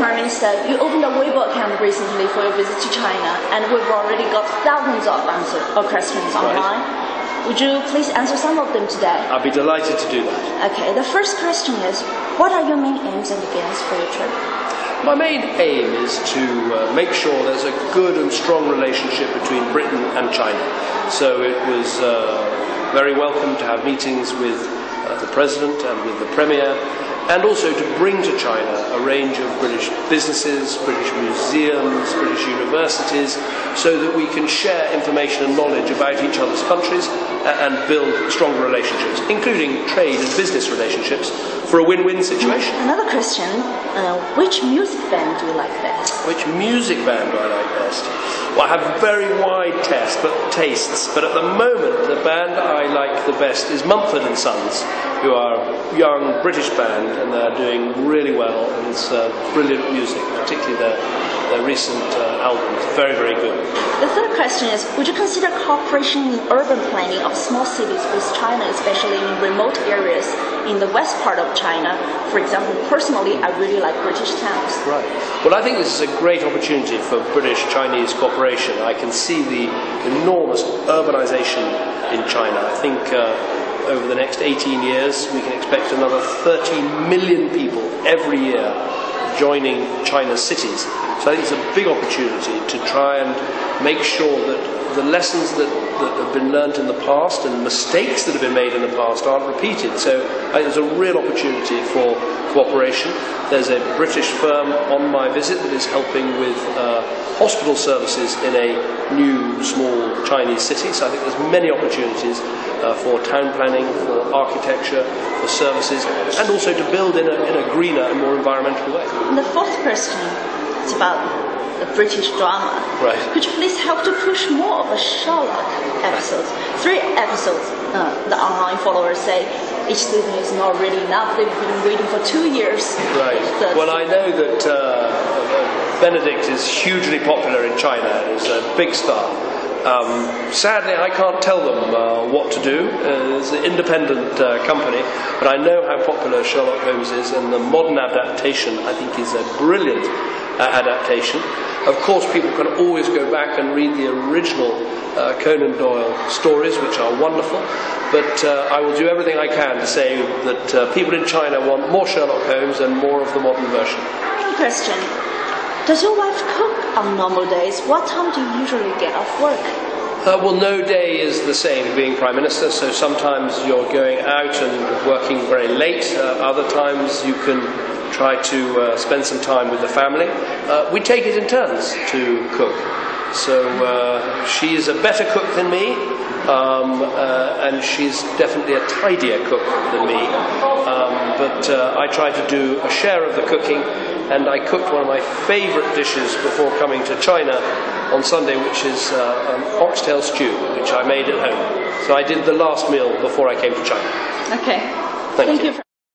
Prime Minister, you opened a Weibo account recently for your visit to China, and we've already got thousands of answers or questions online. Would you please answer some of them today? I'd be delighted to do that. Okay, the first question is, what are your main aims and goals for your trip? My main aim is to uh, make sure there's a good and strong relationship between Britain and China. So it was uh, very welcome to have meetings with uh, the President and with the Premier and also to bring to China a range of British businesses, British museums, British universities, so that we can share information and knowledge about each other's countries and build stronger relationships, including trade and business relationships, for a win-win situation. Another question, uh, which music band do you like best? Which music band do I like best? Well, I have very wide taste, but tastes, but at the moment the band I like the best is Mumford and Sons, who are a young British band and they're doing really well and it's uh, brilliant music, particularly their, their recent uh, albums. Very, very good. The third question is, would you consider cooperation in urban planning of small cities with China, especially in remote areas in the west part of China? For example, personally, I really like British towns. Right. Well, I think this is a great opportunity for British-Chinese cooperation. I can see the enormous urbanization in China. I think uh, over the next 18 years, we can expect another 30 million people every year joining China's cities. So I think it's a big opportunity to try and make sure that the lessons that, that have been learnt in the past and mistakes that have been made in the past aren't repeated. So I think there's a real opportunity for cooperation. There's a British firm on my visit that is helping with uh, hospital services in a new small Chinese city. So I think there's many opportunities uh, for town planning, for architecture, for services, and also to build in a, in a greener and more environmental way. And the fourth question is about the British drama. Right. Could you please help to push more of a Sherlock episodes? Three episodes, uh, the online followers say each season is not really enough. They've been waiting for two years. Right. The- Well, I know that uh, Benedict is hugely popular in China. He's a big star. Um, sadly, I can't tell them uh, what to do. Uh, it's an independent uh, company, but I know how popular Sherlock Holmes is, and the modern adaptation, I think, is a brilliant uh, adaptation. Of course, people can always go back and read the original uh, Conan Doyle stories, which are wonderful. But uh, I will do everything I can to say that people in China want more Sherlock Holmes and more of the modern version. One question. Does your wife cook on normal days? What time do you usually get off work? Uh, well, no day is the same being Prime Minister, so sometimes you're going out and working very late, uh, other times you can try to uh, spend some time with the family. Uh, we take it in turns to cook. So uh, she is a better cook than me, um, uh, and she's definitely a tidier cook than me. Um, but I try to do a share of the cooking, and I cooked one of my favourite dishes before coming to China on Sunday, which is uh, an oxtail stew, which I made at home. So I did the last meal before I came to China. Okay. Thank you. you. for-